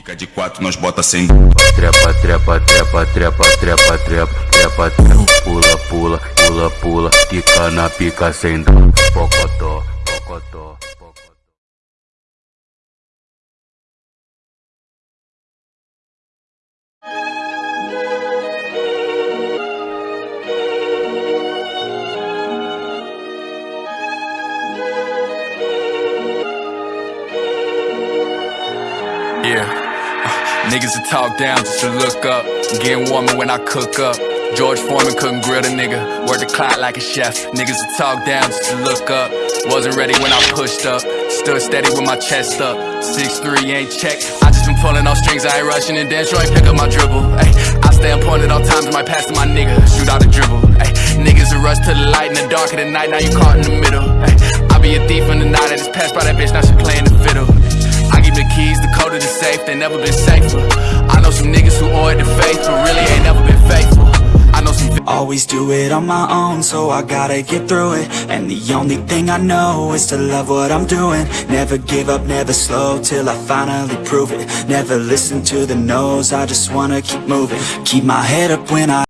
Fica de quatro, nós bota sem Trepa, trepa, trepa, trepa, trepa, trepa, trepa, trepa, pula, pula, pula, pula, quica na pica sem dó, pocotó, pocotó, pocotó. Yeah. Niggas that talk down just to look up. Getting warmer when I cook up. George Foreman couldn't grill the nigga. Work the clock like a chef. Niggas that talk down just to look up. Wasn't ready when I pushed up. Stood steady with my chest up. 6'3 ain't checked. I just been pulling off strings. I ain't rushing and dance. ain't pick up my dribble. Ay, I stay on point at all times. My pass to my nigga. Shoot out a dribble. Ay, niggas that rush to the light in the dark of the night. Now you caught in the middle. Ay, I be a thief in the night. I just passed by that bitch. Now she playing the fiddle. I give the keys, the safe, they never been safer. I know some niggas who faith, but really ain't never been faithful. I know some Always do it on my own, so I gotta get through it And the only thing I know is to love what I'm doing Never give up, never slow, till I finally prove it Never listen to the no's, I just wanna keep moving Keep my head up when I